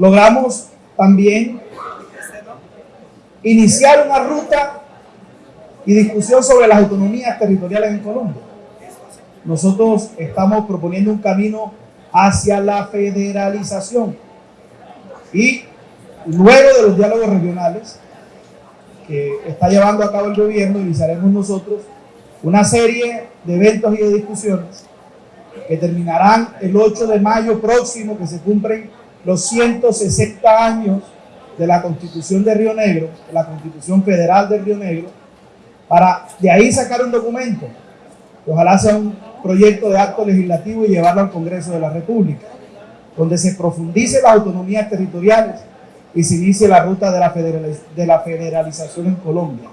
logramos también iniciar una ruta y discusión sobre las autonomías territoriales en Colombia. Nosotros estamos proponiendo un camino hacia la federalización y luego de los diálogos regionales que está llevando a cabo el gobierno, iniciaremos nosotros una serie de eventos y de discusiones que terminarán el 8 de mayo próximo, que se cumplen los 160 años de la Constitución de Río Negro, de la Constitución Federal de Río Negro, para de ahí sacar un documento, que ojalá sea un proyecto de acto legislativo y llevarlo al Congreso de la República, donde se profundice las autonomías territoriales y se inicie la ruta de la, de la federalización en Colombia.